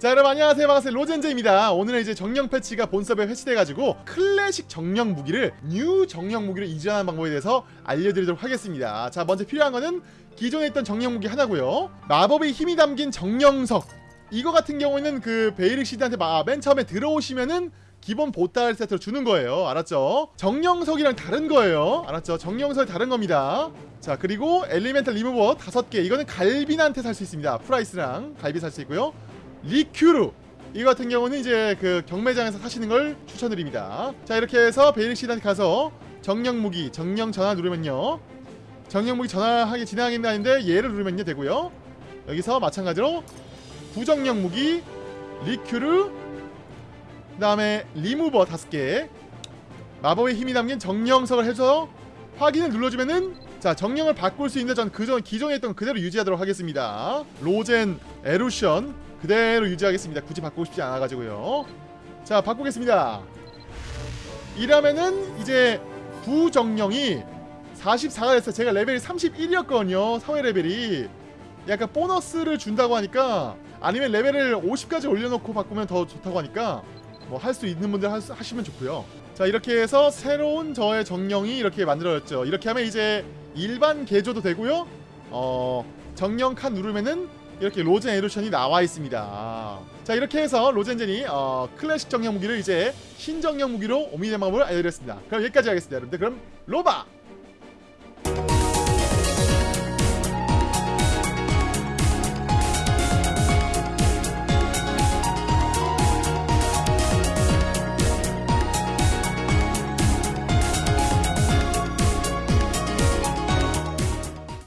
자 여러분 안녕하세요. 반갑습니다. 로젠제입니다. 오늘은 이제 정령 패치가 본섭에 패치돼가지고 클래식 정령 무기를 new 정령 무기로 이전하는 방법에 대해서 알려드리도록 하겠습니다. 자 먼저 필요한 거는 기존에 있던 정령 무기 하나고요. 마법의 힘이 담긴 정령석. 이거 같은 경우에는 그 베이릭 시드한테 마- 맨 처음에 들어오시면은 기본 보따리 세트로 주는 거예요. 알았죠? 정령석이랑 다른 거예요. 알았죠? 정령석이 다른 겁니다. 자 그리고 엘리멘탈 리무버 다섯 개. 이거는 갈빈한테 살 수 있습니다. 프라이스랑 갈비 살수 있고요 리큐르 이 같은 경우는 이제 그 경매장에서 사시는 걸 추천드립니다. 자 이렇게 해서 베이릭 시단에 가서 정령 무기 정령 전화 누르면요. 정령 무기 전화하기 진행하겠다는데 얘를 누르면요 되고요. 여기서 마찬가지로 부정령 무기 리큐르 그 다음에 리무버 다섯 개 마법의 힘이 담긴 정령석을 해서 확인을 눌러주면은 자 정령을 바꿀 수 있는데 전 그전 기존에 있던 거 그대로 유지하도록 하겠습니다. 로젠 에루션 그대로 유지하겠습니다. 굳이 바꾸고 싶지 않아가지고요. 자 바꾸겠습니다. 이러면은 이제 부정령이 44가 됐어요. 제가 레벨이 31이었거든요. 사회 레벨이 약간 보너스를 준다고 하니까 아니면 레벨을 50까지 올려놓고 바꾸면 더 좋다고 하니까 뭐 할 수 있는 분들 할 수- 하시면 좋고요. 자 이렇게 해서 새로운 저의 정령이 이렇게 만들어졌죠. 이렇게 하면 이제 일반 개조도 되고요. 어 정령 칸 누르면은 이렇게 로젠 에루션이 나와 있습니다. 자 이렇게 해서 로젠젠이 어, 클래식 정령 무기를 이제 신정령 무기로 옮기는 방법을 알려드렸습니다. 그럼 여기까지 하겠습니다. 여러분들 그럼 로바